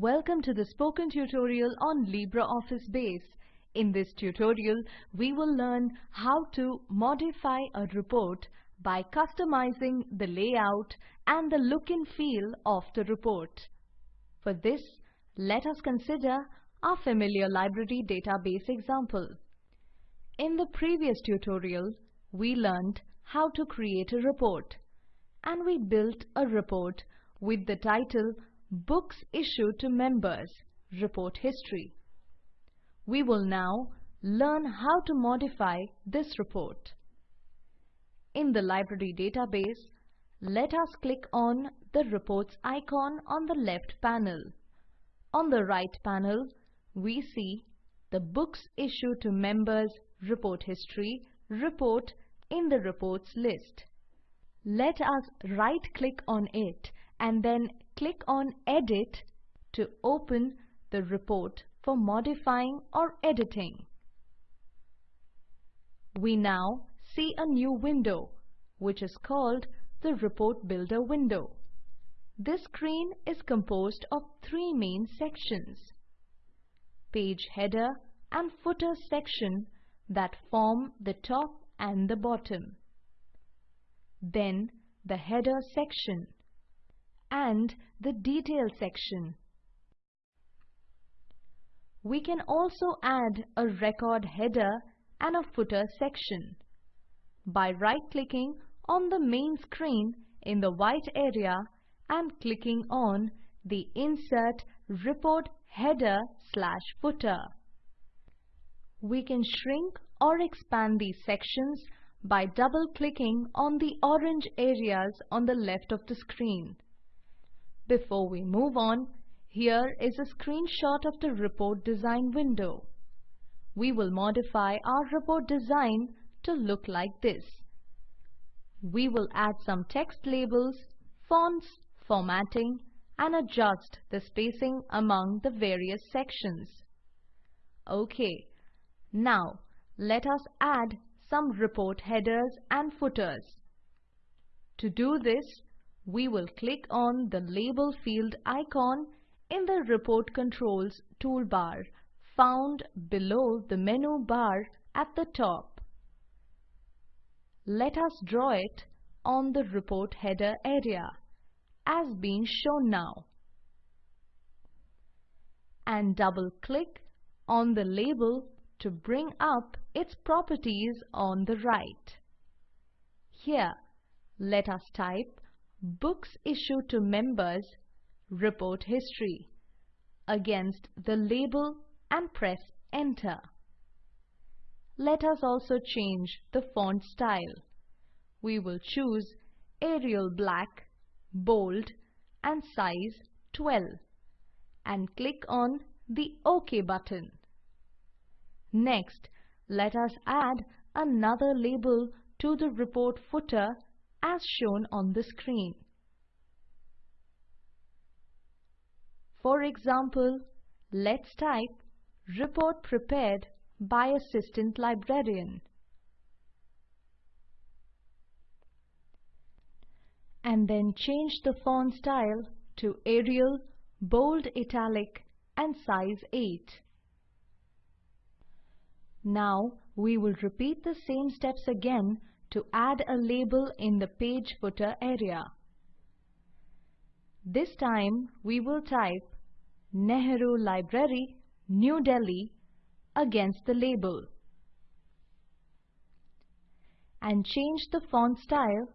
Welcome to the spoken tutorial on LibreOffice Base. In this tutorial, we will learn how to modify a report by customizing the layout and the look and feel of the report. For this, let us consider our familiar library database example. In the previous tutorial, we learned how to create a report and we built a report with the title Books Issued to Members Report History. We will now learn how to modify this report. In the library database, let us click on the reports icon on the left panel. On the right panel, we see the Books Issued to Members Report History report in the reports list. Let us right click on it and then click on Edit to open the report for modifying or editing. We now see a new window which is called the Report Builder window. This screen is composed of three main sections. Page header and footer section that form the top and the bottom. Then the header section and the detail section. We can also add a record header and a footer section by right-clicking on the main screen in the white area and clicking on the Insert Report Header slash Footer. We can shrink or expand these sections by double-clicking on the orange areas on the left of the screen. Before we move on, here is a screenshot of the report design window. We will modify our report design to look like this. We will add some text labels, fonts, formatting, and adjust the spacing among the various sections. Okay, now let us add some report headers and footers. To do this, we will click on the Label field icon in the Report Controls toolbar found below the menu bar at the top. Let us draw it on the report header area as being shown now and double click on the label to bring up its properties on the right. Here, let us type Books Issued to Members Report History against the label and press Enter. Let us also change the font style. We will choose Arial Black, Bold and size 12 and click on the OK button. Next, let us add another label to the report footer as shown on the screen. For example, let's type Report prepared by Assistant Librarian. And then change the font style to Arial, Bold Italic and size 8. Now we will repeat the same steps again to add a label in the page footer area. This time we will type Nehru Library, New Delhi against the label and change the font style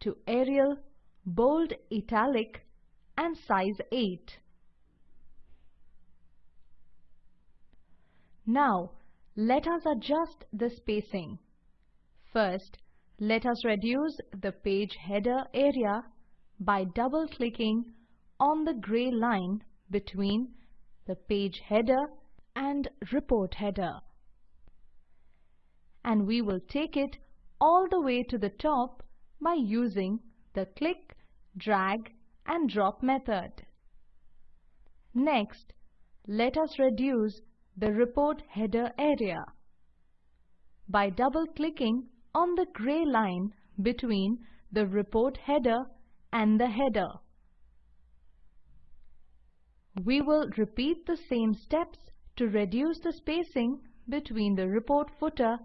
to Arial, Bold Italic and size 8. Now let us adjust the spacing. First, let us reduce the page header area by double-clicking on the gray line between the page header and report header. And we will take it all the way to the top by using the click, drag and drop method. Next, let us reduce the report header area by double-clicking on the gray line between the report header and the header. We will repeat the same steps to reduce the spacing between the report footer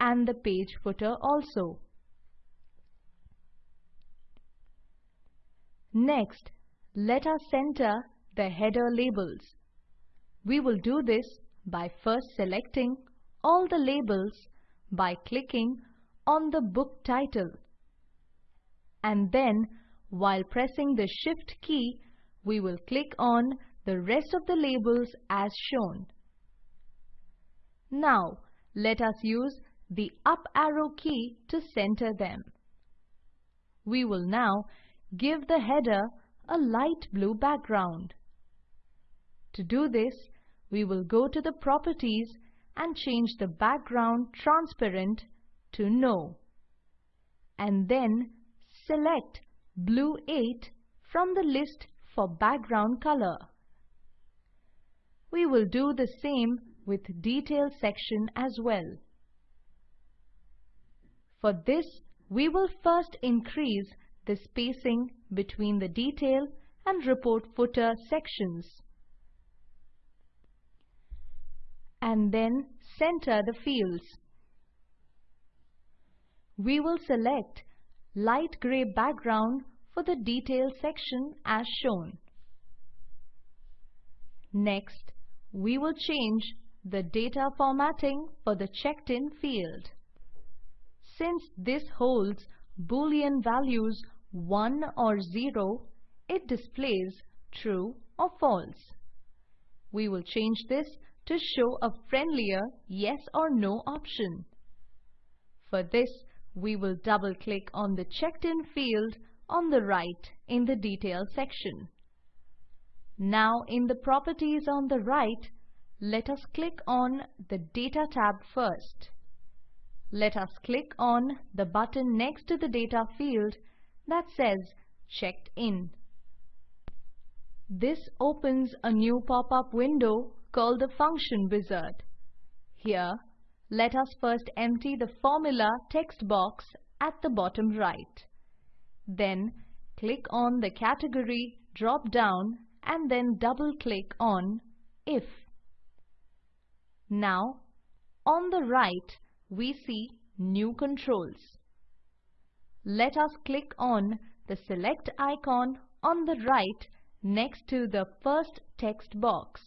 and the page footer also. Next, let us center the header labels. We will do this by first selecting all the labels by clicking on the book title. And then, while pressing the Shift key, we will click on the rest of the labels as shown. Now, let us use the up arrow key to center them. We will now give the header a light blue background. To do this, we will go to the properties and change the background transparent to no. And then select blue 8 from the list for background color. We will do the same with detail section as well. For this, we will first increase the spacing between the detail and report footer sections. And then center the fields. We will select light gray background for the detail section as shown. Next, we will change the data formatting for the checked in field. Since this holds boolean values 1 or 0, it displays true or false. We will change this to show a friendlier yes or no option. For this, we will double-click on the checked-in field on the right in the Details section. Now in the Properties on the right, let us click on the Data tab first. Let us click on the button next to the Data field that says Checked In. This opens a new pop-up window called the Function Wizard. Here, let us first empty the formula text box at the bottom right. Then, click on the Category drop-down and then double-click on If. Now, on the right, we see New Controls let us click on the select icon on the right next to the first text box.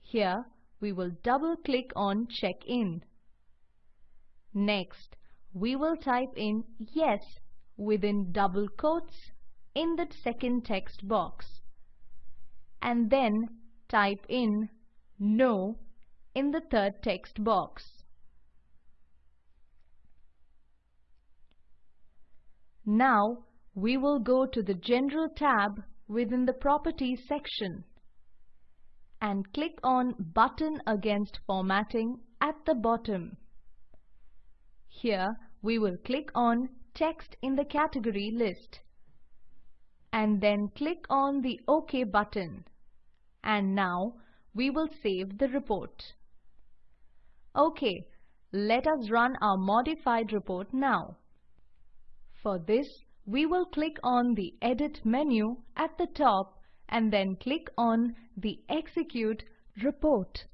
Here we will double click on check in. Next, we will type in yes within double quotes in the second text box and then type in no in the third text box. Now we will go to the General tab within the Properties section and click on Button Against Formatting at the bottom. Here we will click on Text in the Category list and then click on the OK button. And now we will save the report. OK, let us run our modified report now. For this, we will click on the Edit menu at the top and then click on the Execute Report.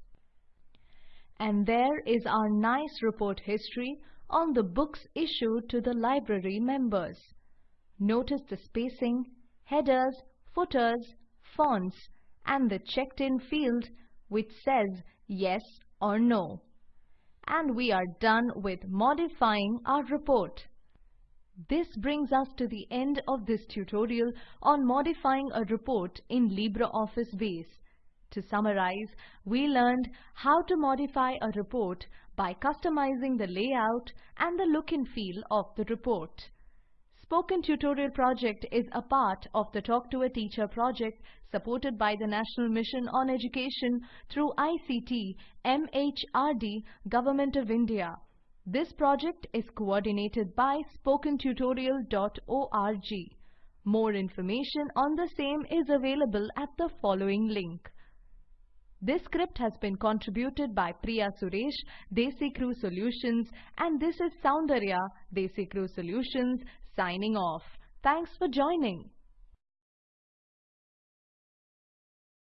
And there is our nice report history on the books issued to the library members. Notice the spacing, headers, footers, fonts and the checked in field which says yes or no. And we are done with modifying our report. This brings us to the end of this tutorial on modifying a report in LibreOffice Base. To summarize, we learned how to modify a report by customizing the layout and the look and feel of the report. Spoken Tutorial project is a part of the Talk to a Teacher project supported by the National Mission on Education through ICT, MHRD, Government of India. This project is coordinated by spokentutorial.org. More information on the same is available at the following link. This script has been contributed by Priya Suresh, Desi Crew Solutions and this is Soundarya, Desi Crew Solutions signing off. Thanks for joining.